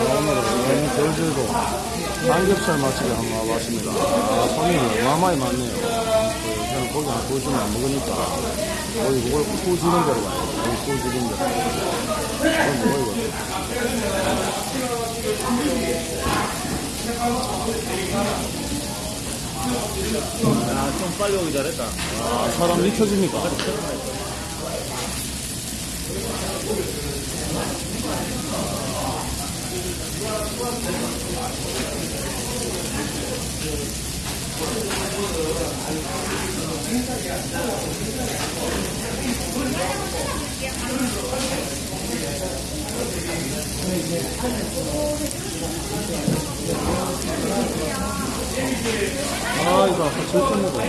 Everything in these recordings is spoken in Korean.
오늘은 제주도 삼겹살 맛집에 한번 와봤습니다. 아, 손님이 어마어마히 많네요. 그, 저는 고기 한 구우시면 안 먹으니까 거기 그걸 구우시는 대로 가요. 거기 구우시는 대로. 그건 먹어야겠다. 아, 좀 빨리 오기 잘했다. 아, 사람 미쳐집니까? 아, 이거 아까 절대 먹어.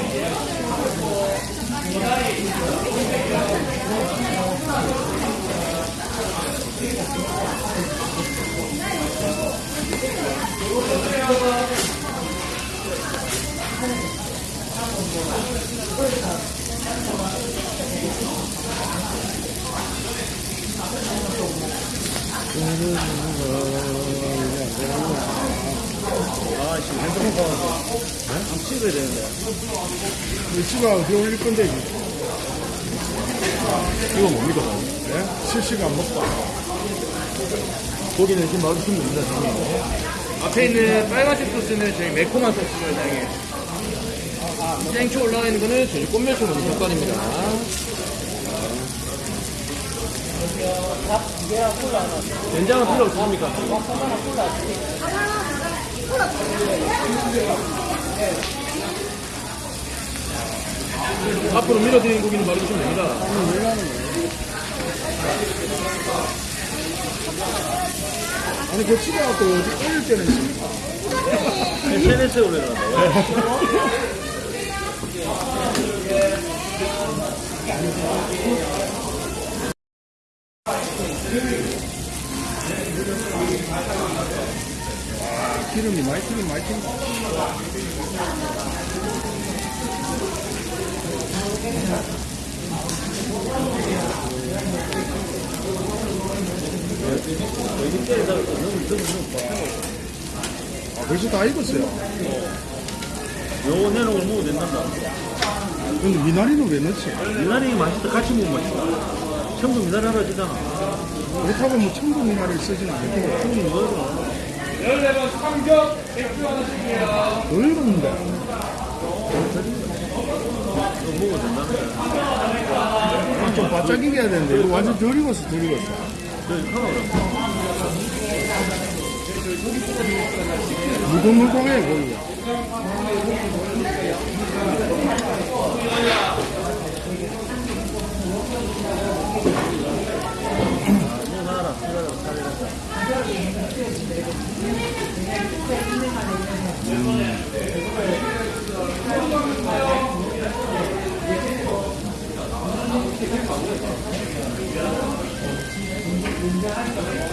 아, 지금 핸드폰 봐서. 네? 좀 찍어야 되는데. 유치가 어디 올릴 건데, 이거? 이거 뭡니까? 네? 실시간 먹방. 고기는 지금 됩니다, 형님. 앞에 있는 빨간색 소스는 저희 매콤한 소스를 사용해. 생초 올라가 있는 거는 저희 꽃멸치 먹는 젓갈입니다. 된장은 필요 없습니까? 앞으로 밀어드리는 고기는 바로 주시면 됩니다. 아니, 그 치가갖고 어디 올릴 때는 있습니까? SNS에 올려놨다고요? 기름이 많이 튀긴 많이 튀긴 아, 벌써 다 익었어요. 요거 내놓은 걸 먹어도 된단다. 근데 미나리는 왜 넣지? 미나리 맛있다. 같이 먹으면 맛있다. 전부 미나리 하나 주잖아. 그렇다고 뭐 청도 미나리를 쓰지는 않고. 형님 이거 덜 익었는데. 이거 먹어도 된다는 거야. 좀 바짝 익어야 되는데. 이거 완전 덜 익었어, 덜 익었어. 저기 하나 그럼. 무궁무궁해 보이요 음.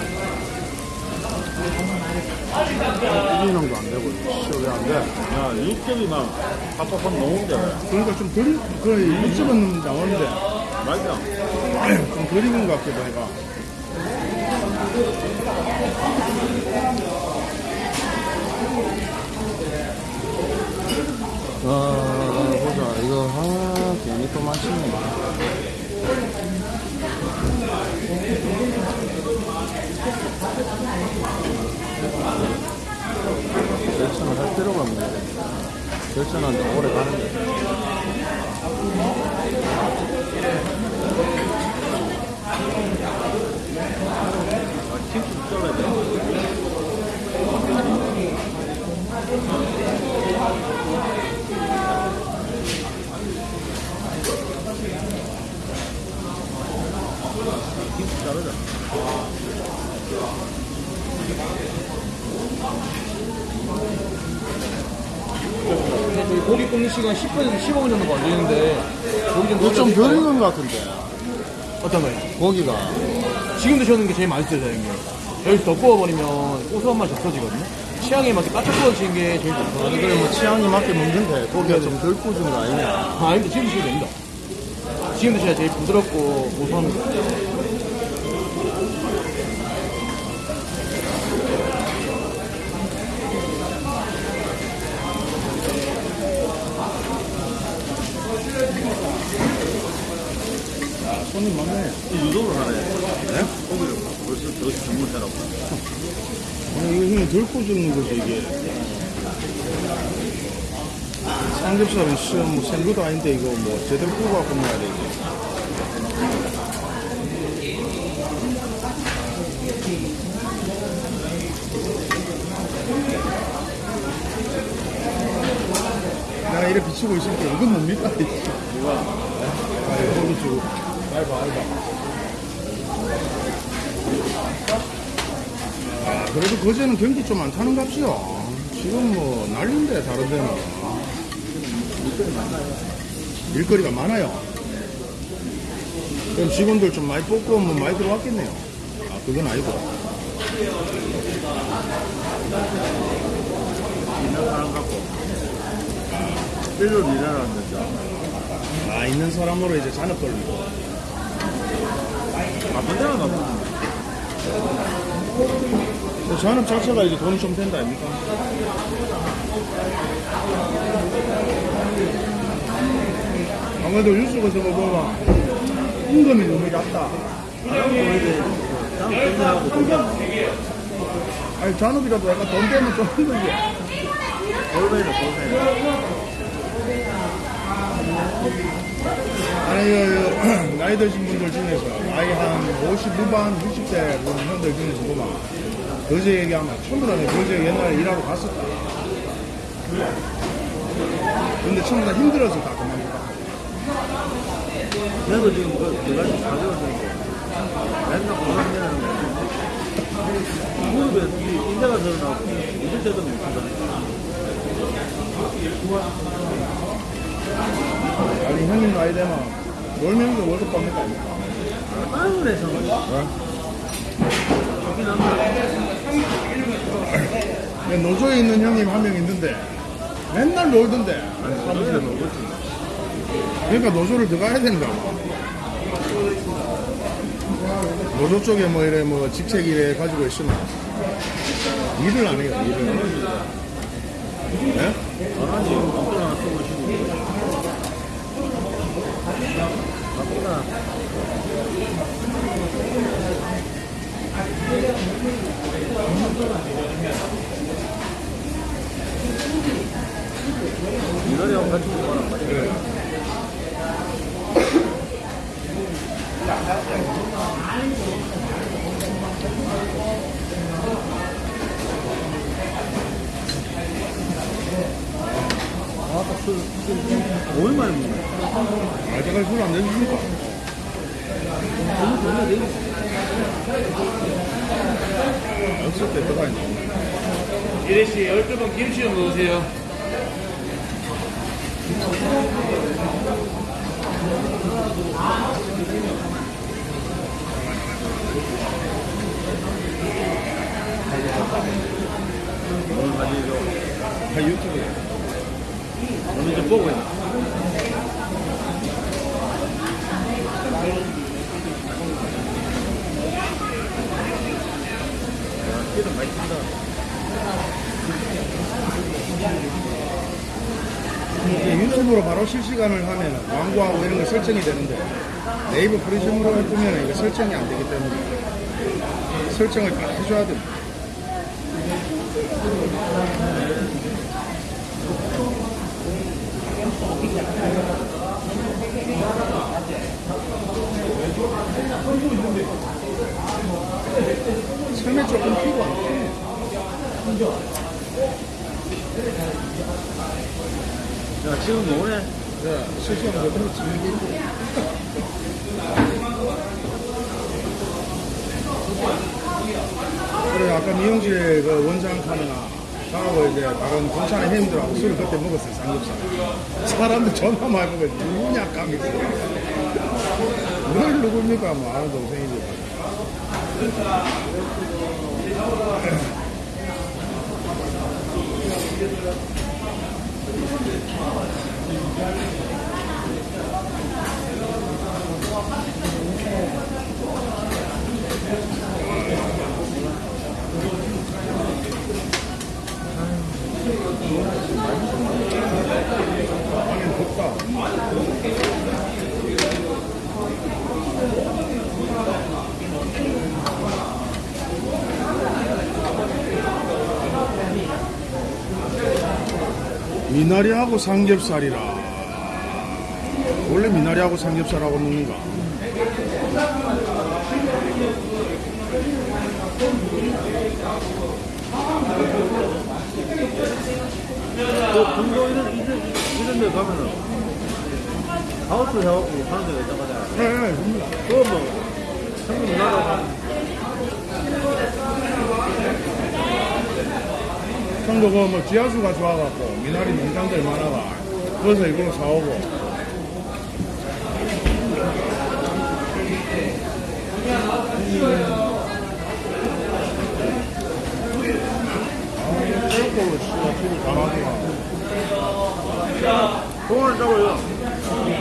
어, 1인용도 안 되고, 시월이 안 돼. 야, 육즙이 막, 팍팍팍 나오는데. 그러니까 좀 덜, 그리, 그 육즙은 나오는데. 맞아. 좀덜 익은 것 같아, 보니까. 아, 보자. 이거, 아, 괜히 또 마시네. 결정을 할 필요가 없네. 결정하는데 오래 가는데. 김치 잘라야 돼. 김치 자르자. 근데 저희 고기 굽는 시간 10분에서 15분 정도 걸리는데 고기 좀 익은 것 같은데. 어떤 거요? 고기가. 지금 드셔는 게 제일 맛있어요, 사장님. 여기서 더 구워버리면 고소한 맛이 없어지거든요. 취향에 맞게 바짝 구워지는 게 제일 좋아요. 아니, 그래, 뭐, 취향이 맞게 먹는데, 고기가 좀덜 구워진 거 아니냐. 아, 아닙니다. 지금 드셔도 됩니다. 지금 드셔야 제일 부드럽고 고소한 거. 손님 많네. 유도를 하네. 네? 거기를 벌써 더 주문해라고. 아니, 이거 그냥 들고 주는 거지, 이게. 삼겹살은 시험 뭐 생것도 아닌데 이거 뭐 제대로 구워갖고 먹어야 돼, 이게. 내가 이래 비치고 있을 때, 이건 뭡니까? 누가? 아, 이거 비치고. 알바, 알바. 아, 그래도 거제는 경기 좀 안 타는 값이요. 지금 뭐 난리인데 다른 데는. 일거리가 많아요. 그럼 직원들 좀 많이 뽑고 뭐 많이 들어왔겠네요. 아, 그건 아니고. 있는 사람 갖고. 일로 일하라는 데죠. 아, 있는 사람으로 이제 잔업 돌리고. 나쁜 데는 나쁜 그 잔업 자체가 이제 돈이 좀 된다 아닙니까? 아무래도 뉴스에서 뭐 보면 임금이 너무 낮다. 아니 잔업이라도 약간 돈 되면 좀 힘들지. 골뱅이는 골뱅이. 아니 그, 나이 드신 분들 중에서 나이 한 50 후반, 60대 그런 형들 중에서 보면 거제 얘기하면 전부 다 거제 옛날에 일하러 갔었다. 근데 전부 다 힘들어서 다 그만두다. 그래도 지금 그, 내가 지금 가져왔는데, 맨날 고생하는 무릎에 이 인대가 드러나고, 잊을 때도 못 한다니까. 아니 형님 나이 되면 놀면서 월급 받니까 아닙니까? 아유, 그래서. 좋긴 한데. 근데 노조에 있는 형님 한 명 있는데 맨날 놀던데 사무실에 먹었지. 그러니까 노조를 들어가야 된다 노조 쪽에 뭐 이래 뭐 직책 이래 가지고 있으면 일을 안 해요 일을 예? 전화지 이거 돈 하나 쓰고. 바쁘다. 이거랑 같이 먹어라. 아, 딱 술. 좋네, 내일. 없을 때 들어가 있네 이래 씨 12번 김치 좀 넣으세요. 오늘 가지고, 다 유튜브에 오늘 좀 보고 있나? 야, 기름 많이 탄다. 이제 유튜브로 바로 실시간을 하면 광고하고 이런 거 설정이 되는데 네이버 프리즘으로 해두면 이거 설정이 안 되기 때문에 설정을 다 해줘야 됩니다. 처 음에 조금 피고 안 피. 야, 지금 뭐네? 네, 실시간 그대로 즐기고. 그래, 아까 미용실 그 원장 카메라, 저하고 이제 다른 공찬의 형님들하고 술을 그때 먹었어요, 삼겹살. 사람들 전화 많이 먹어요. 누구냐, 감이 늘 누굽니까? 뭐, 아는 동생이지. 아니, 덥다. 미나리하고 삼겹살이라. 원래 미나리하고 삼겹살하고 먹는가? 또 중도 이런, 이런, 데 가면은 하우스 해갖고 하는 데가 말이야. 네, 네. 그거 뭐, 형님 나라가 형도 그뭐 지하수가 좋아갖고 미나리 농장들 많아가. 그래서 이걸로 사오고. 공원을.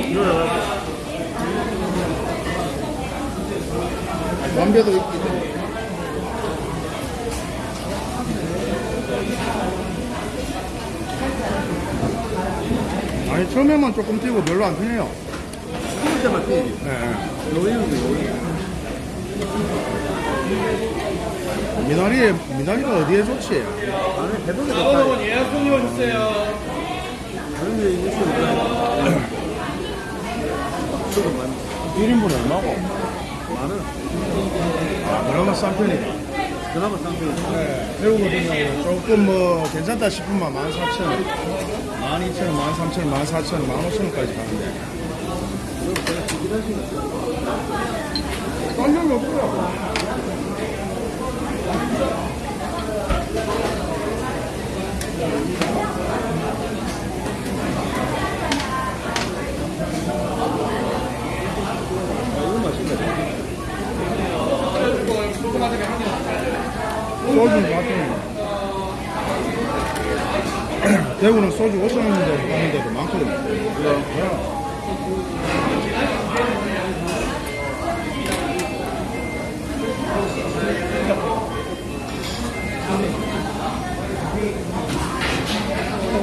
이거 해갖고. 담배도 있고. 아니 처음에만 조금 뛰고 별로 안 편해요. 그럴 때만 뛰지. 네. 요이. 미나리 미나리가 어디에 좋지? 대박이 여러분 좋다. 예약 종료 오셨어요. 그런 게 있으면 조금 많이. 1인분 얼마고? 많은. 아 그나마 싼 편이다. 그나마 상태가. 네. 배우 같은 경우는 조금 뭐 괜찮다 싶으면 14,000원, 12,000원, 13,000원, 14,000원, 15,000원까지 가는데. 딴 적이 없고요. 이거 맛있네. 소주는 같은 대구는 소주 5천원인데 하는 데도 많거든요. 그래요?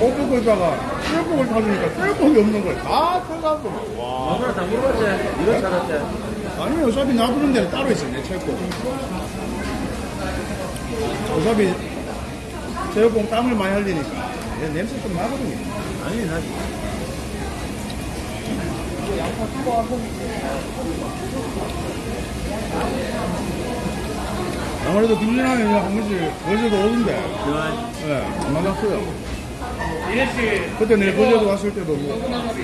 옷 입다가 쇠복을 타주니까 쇠복이 없는 걸다 타가지고 와 다 물어봤지? 이런 살았지? 아니 어차피 놔두는 데는 따로 있어 내 체육복 어차피 체육복 땀을 많이 흘리니까 얘 냄새 좀 나거든요. 아니, 나 아무래도 김진환이 한 번씩 어제도 오던데. 예, 안 만났어요. 이래 씨. 그때 내가 거제도 왔을 때도 뭐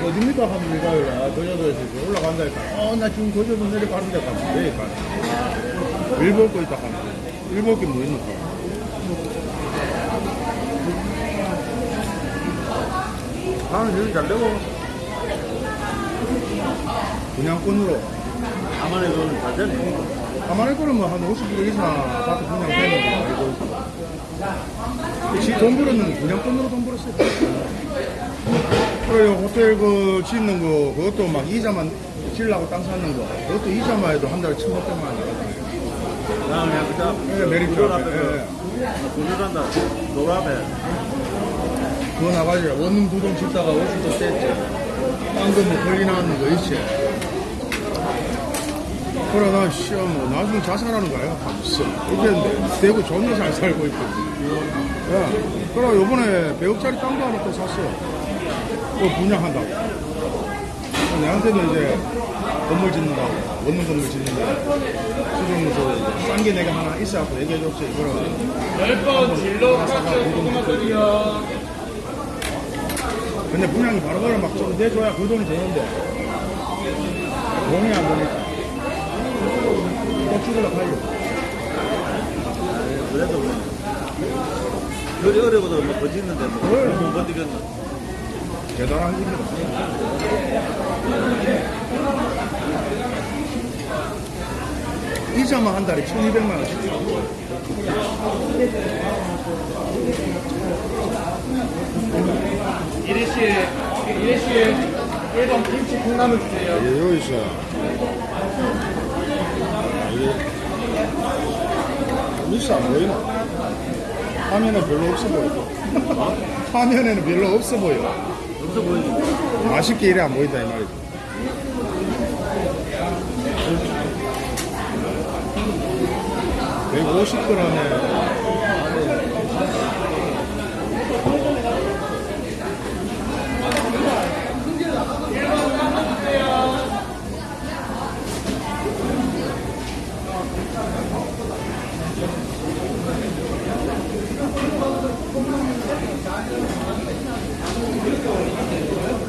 어딥니까? 하면 내가 아, 거제도에서 올라간다 했다. 어 나 지금 거제도 내려가는데 가면 왜 가냐 일 먹고 있다 가면. 일 먹기 뭐 있노 나는 여기 잘 되고, 그냥 꾼으로. 가만히 잘 되네. 가만히 거는 뭐한 50kg 이상 아파트 그냥 되는 거 알고. 지돈 벌었는 그냥 돈으로 돈 벌었어요. 그래요 호텔 그 짓는 거 그것도 막 이자만 질라고 땅 사는 거 그것도 이자만 해도 한 달에 1,500만 원. 그자 예, 메리트 앞에, 구절한다. 노라 앞에. 그거 나가지고 원룸 두동 짓다가 50도 뗐지. 땅도 뭐 걸리 나왔는 거 있지. 나 시험 뭐 나중에 자살하는 거야. 이렇게 했는데 대구 존나 잘 살고 있고 야, 그래 요번에 100억짜리 땅도 하나 또 샀어. 그거 분양한다고. 내한테도 이제 건물 짓는다고. 원룸 건물 짓는다고. 수정무소 싼게 내가 하나 있어갖고 얘기해줬지. 이거를 10번 진로 카트 고구마들이요. 근데 분양이 바로바로 막 좀 내줘야 그 돈이 되는데 돈이 안 되니까 또 죽으려 가요 그래도 뭐. 그리 어려워도 뭐 버티는데 뭐. 그래. 못 버티겠나. 대단한 일이다 이자만 한 달에 1200만 원씩 이래 씨 이래 씨 1번 김치 콩나물 주세요. 예, 여기 있어 미스 안 보이나? 화면은 별로 없어 보여 화면에는 별로 없어 보여 없어 보이지? 맛있게 이래 안 보인다 이 말이지. (150g에) 아니에요. 이렇게 오는 게 되는 거예요?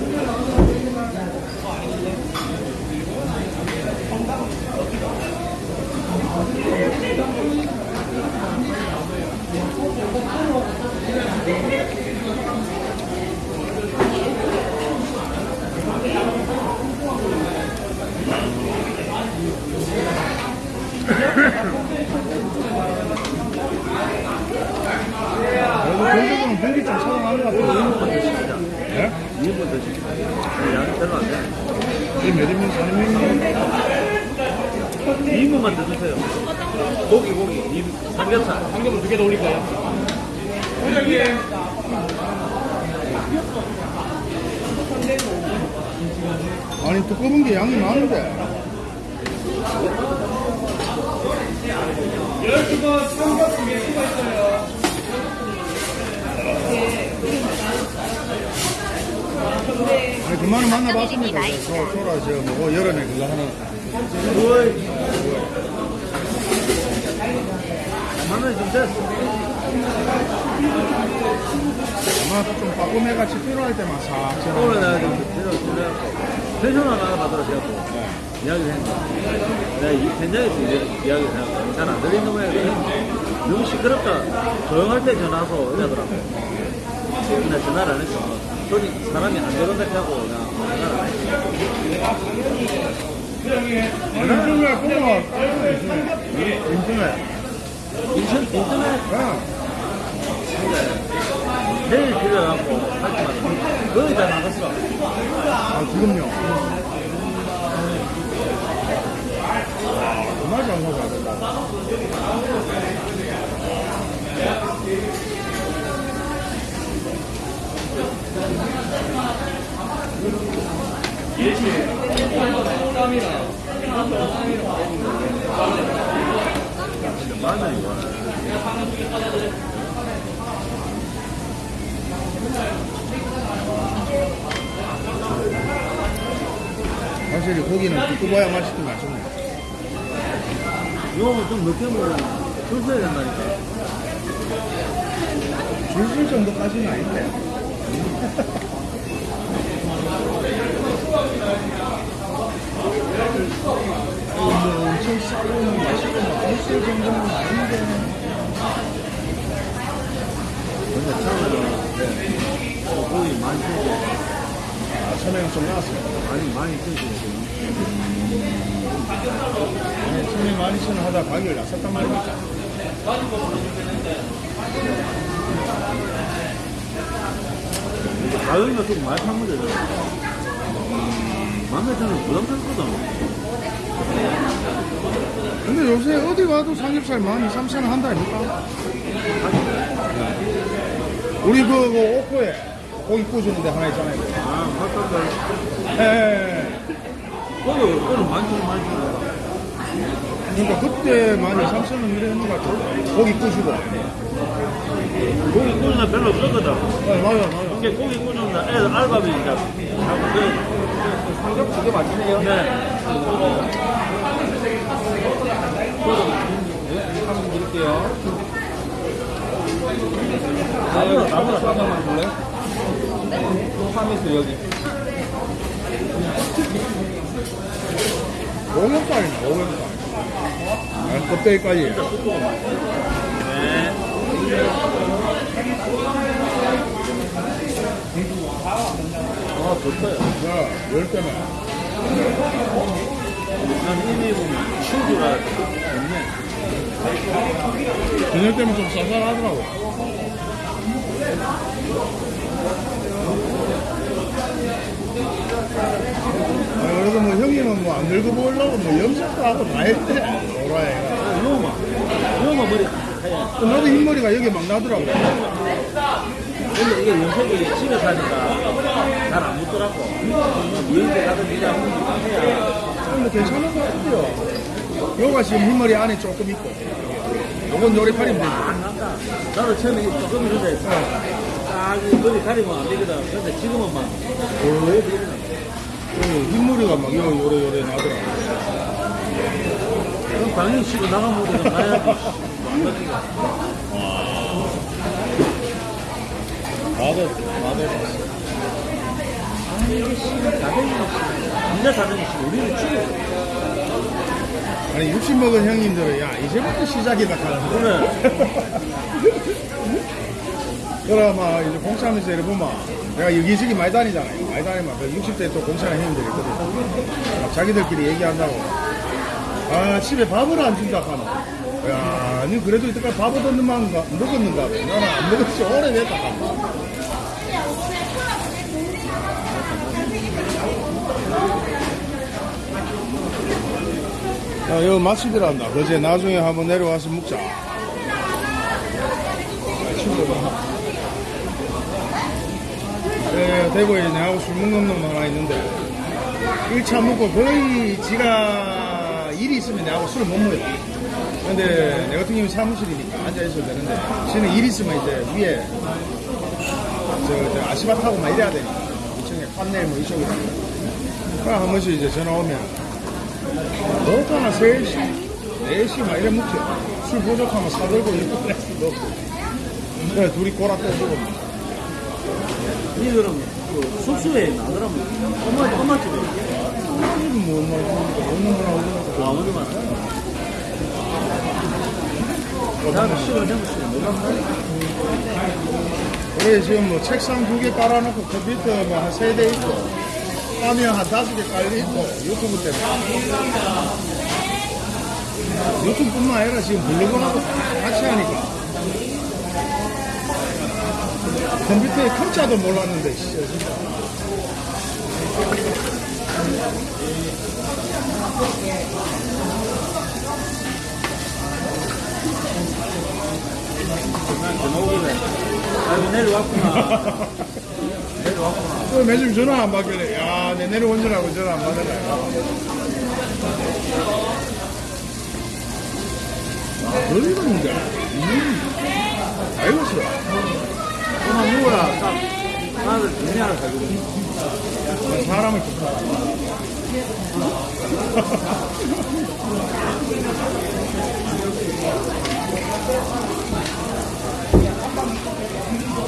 그만은 만나봤습니다. 저 소라 저뭐 여름에 그거 하는. 만원이 좀 됐어. 아마 좀 빠꾸매 같이 필요할 때만 싹 저. 오늘 내가 좀 데려, 데려갖고, 펜션 하나 받으러 제가 이야기를 했는데, 내가 이 현장에서 이제 이야기를 해갖고, 잘안 들리는 거야. 너무 시끄럽다. 조용할 때 전화하고 이러더라고. 근데 전화를 안 했어. 손이 사람이 안 들어온다 하고, 인터넷 보면 인터넷. 인천, 인터넷 야, 내일 빌려갖고, 할때마다 거의 다 나갔어. 아 지금요. 정말 장사가 된다. 맞아, 이거. 확실히 두꺼워야 맛있긴 맛있네. 이거는 좀 늦게 먹으면 줄 서야 된다니까. 줄줄 정도까지는 아닌데. 뭐 엄청 싸고 맛있고 맛있을 정도는 아닌데. 근데 어, 고기 많이 쓰고, 아, 처음에는 좀 나왔어요. 많이, 많이. 아니, 처음에 많이 쓰는 하다 가격을 낮췄단 말입니까? 가격이가 좀 많이 판건 되잖아. 맘에 드는 부담스럽거든. 근데 요새 어디 가도 삼겹살 만 2, 3천 원 한다니까? 우리 그, 그 오코에 고기 구워주는 데 하나 있잖아요. 아, 맞다. 예, 거기, 거기 많이 쓰고 많이 쓰고. 그러니까 그때 만 2, 3천 원 이래 했는 것 같아. 고기 구워주고. 고기 구우는 날 별로 없었거든. 네, 맞아요, 맞아요. 이게 고기 구우는 날 애들 알바비 이제 자꾸 그 삼겹 두개 맞추네요. 네. 한번 드릴게요. 나무나, 나무나 잠깐만 볼래? 파미스 여기. 오겹살이네, 오겹살. 아, 껍데기까지. 네. 아, 좋다요. 야, 열 때면. 난 이미 보면 친구라 좋네. 저녁 때면 좀 쌀쌀하더라고. 아, 그래도 뭐 형님은 뭐 안 늙어 보이려고 뭐 염색도 하고 다 했대. 오라이가. 이거만. 이거만 머리. 또 나도 흰머리가 여기 막 나더라고. 근데 이게 연색이 집에 사니까 잘 안 묻더라고. 여행대 가든 그냥 해야. 근데 괜찮은 것 같아요. 요가 지금 흰머리 안에 조금 있고. 요건 요리팔이면 되지. 안 난다. 나도 처음에 조금 전에 딱 머리 가리면 안 되거든. 근데 지금은 막. 그 흰머리가 막 요, 요래 요래 나더라고. 그럼 당연히 치고 나가면 우리가 가야지. 나도, 나도 봤어. 자생이 진짜 자생이 우리를 죽여. 아니, 60 먹은 형님들은, 야, 이제부터 시작이다, 그래. 막, 이제 공차하면서 이래 보면, 내가 여기저기 많이 다니잖아요. 많이 다니면, 그 60대 또 공차하는 형님들이 있거든. 막 자기들끼리 얘기한다고. 아, 집에 밥을 안 준다, 하노. 야, 니 그래도 이때까지 밥 얻었는가, 먹었는가, 봐. 나는 안 먹었지, 오래됐다, 하노. 아, 여기 맛집이란다. 그제 나중에 한번 내려와서 먹자. 대구에 내하고 술 먹는 놈 하나 있는데 1차 먹고 거의 지가 일이 있으면 내하고 술을 못 먹어요. 근데 내 같은 경우는 사무실이니까 앉아있어도 되는데 지는 일 있으면 이제 위에 저, 저 아시바 타고 막 이래야 되니까 2층에 판넬 뭐 이쪽에 그럼 한 번씩 이제 전화 오면 보통 한 3시, 4시 막 이래 먹죠. 술 부족하면 사들고 이렇게 없고. 그래 둘이 꼬라 떠주고 니들은 그 숙소에 나더라면 엄마, 엄마 집에. 뭐 엄마 먹는 거나 오는 거나 아, 어디 많아? 나는 시간 되면 시간 내가 그래 지금 뭐 책상 두 개 깔아놓고 컴퓨터 뭐한세대 있고 화면 한 다섯 개 깔려 있고 유튜브 때문에 유튜브뿐만 아니라 지금 블로그하고 같이 하니까 컴퓨터에 컴자도 몰랐는데 진짜. 아, 여기 내려왔구나. 내려왔구나. 또 매주 전화 안 받길래 야, 내 내려온 줄 알고 전화 안 받으라. 널 익었는데. 음. 아이고, 싫어. 엄마 누구야? 딱, 정리 하나 가지고. 사람을 좋다.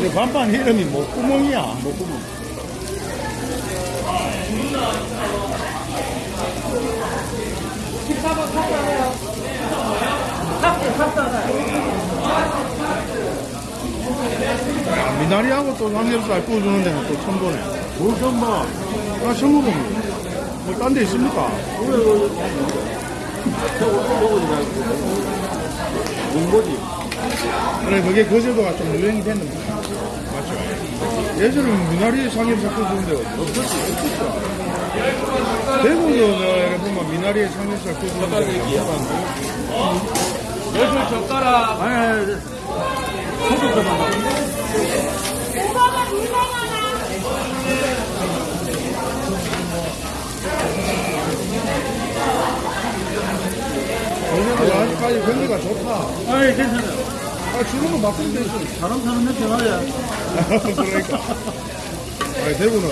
이 간판 이름이 목구멍이야, 목구멍. 야, 미나리하고 또 삼겹살 구워주는 데는 또 처음 보네. 뭘좀 봐. 아, 처음 보네. 뭐, 딴 데 있습니까? 왜, 왜, 저거 또 먹어도 되고. 문고지. 그래, 그게 거제도가 좀 유행이 됐는데. 맞죠? 예전에 미나리 삼겹살 구워주는 데가 없었지, 없었죠. 대구도 내가 보면 미나리에 삼겹살 구워주는 데가 없었는데. 열술 젓가락. 아니, 아니, 아니. 아직까지 경기가 좋다. 아니, 괜찮아요. 아, 주는 거 바꾸면 되지. 사람 사는 냄새 나야. 그러니까. 아니, 대구는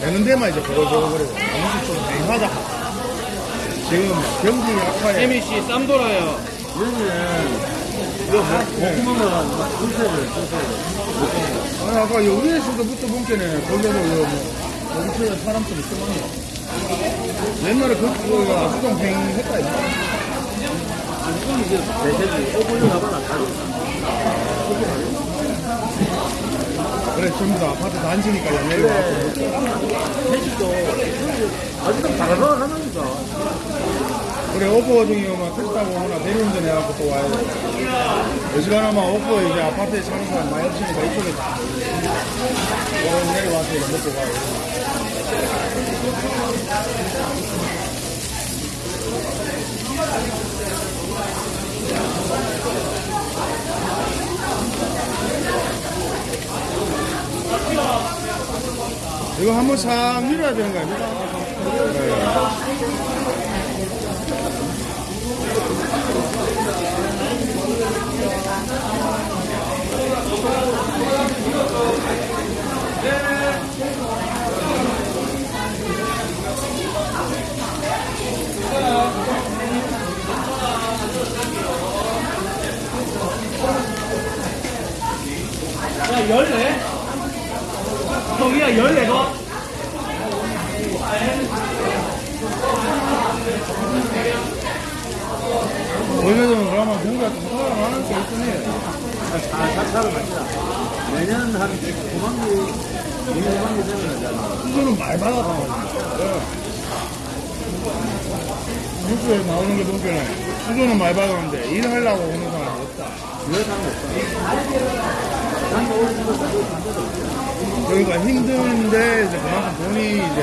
되는 데만 이제 보고보고거리고 나머지 좀 맹하다. 지금 경기 약화에 혜미 씨, 쌈 돌아요. 여기 뭐, 줄새를, 줄새를. 아니, 아까 여기에서도 부터 본게네 거기도 뭐, 여기서 사람 좀 있더만요. 옛날에 그, 그, 수동행 했다, 이거. 아니, 이건 이제 대세지. 오븐을 가봐라, 가루. 그래, 전부 다 아파트 단지니까 연예인 와서. 회식도, 아직은 다가가 가나니까. 그래, 오프 같은 경우만 택시 타고 오거나 대리운전 해갖고 또 와야 돼. 어지간하면 오프 이제 아파트에 사는 사람 많이 없으니까 이쪽에 오늘 내려와서 이거 먹고 가요. 이거 한번 싹 밀어야 되는 거 아닙니까? 네. どうも。 받았는데 일하려고 오는 사람이 없다. 이거 사고 반대로. 그러니까 힘든데 이제 그만큼 돈이 이제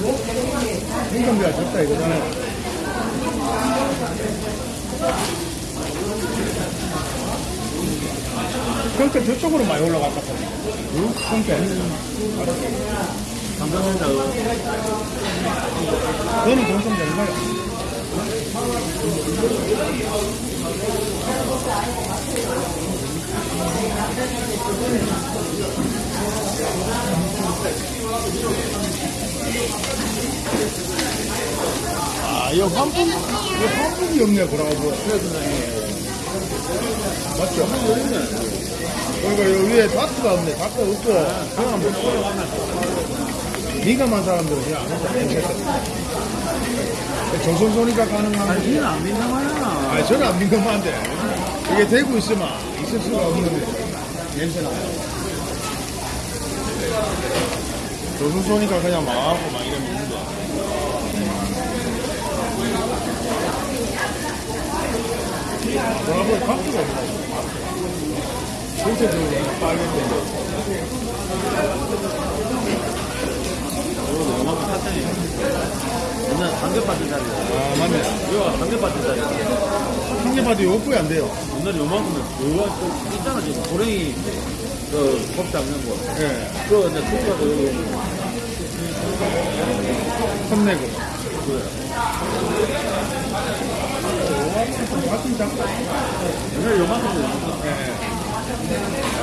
뭐 임금비가 적다 이거잖아요. 성태 저쪽으로 많이 올라갔다. 응? 성태. 감사합니다. 너는 동성 되는 거야? 아, 이거 환풍, 이거 환풍이 없네, 그러고. 맞죠? 그러니까 여기 위에 다트가 없네, 다트 없고. 그냥 뭐, 민감한 사람들은 그냥 안 온다, 냄새 정선소니까 가능한 거지. 니는 안 민감하잖아. 아, 저는 안 민감한데. 이게 되고 있으면 있을 수가 없는 냄새나. 조선소니까 그냥 막 하고 막 이러면 있는데. 뭐라고 각도가 없나? 전체적으로 빨간데. 요만큼. 옛날 자리야. 아, 맞네. 이거 자리야. 한개봐도 욕구이 안 돼요. 옛날에 요만큼은 그거 또 있잖아, 지금. 고랭이, 그, 겁 잡는 거. 예. 그거 이제 투가 여기. 혼내고. 그래. 같은 장 옛날에 요만큼은 예.